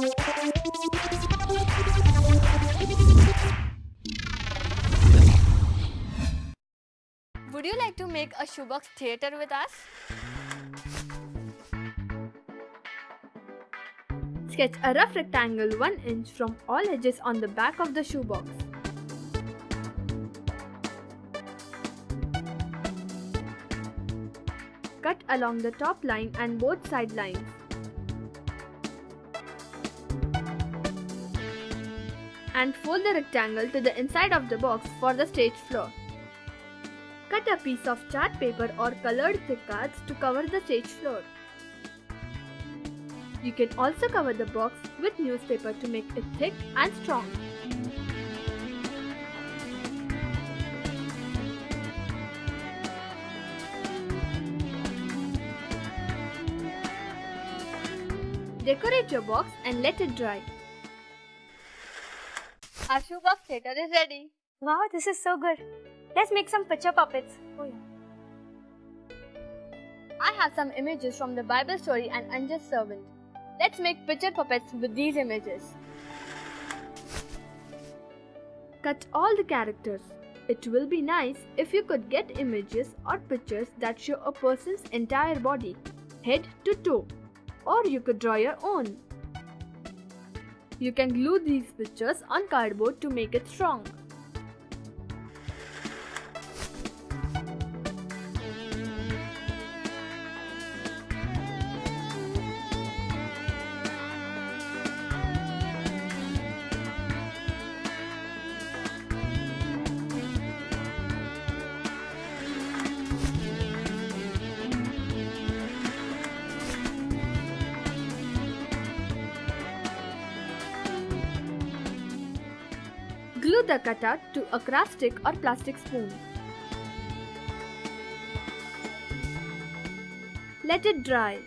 Would you like to make a shoebox theater with us? Sketch a rough rectangle 1 inch from all edges on the back of the shoebox. Cut along the top line and both side lines. And fold the rectangle to the inside of the box for the stage floor. Cut a piece of chart paper or colored thick cards to cover the stage floor. You can also cover the box with newspaper to make it thick and strong. Decorate your box and let it dry. Our shoebox theater is ready. Wow, this is so good. Let's make some picture puppets. Oh yeah. I have some images from the Bible story and unjust servant. Let's make picture puppets with these images. Cut all the characters. It will be nice if you could get images or pictures that show a person's entire body, head to toe, or you could draw your own. You can glue these pictures on cardboard to make it strong. Glue the cutter to a craft stick or plastic spoon. Let it dry.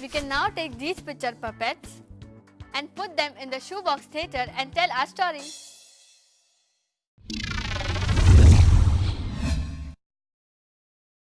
We can now take these picture puppets and put them in the shoebox theater and tell our story.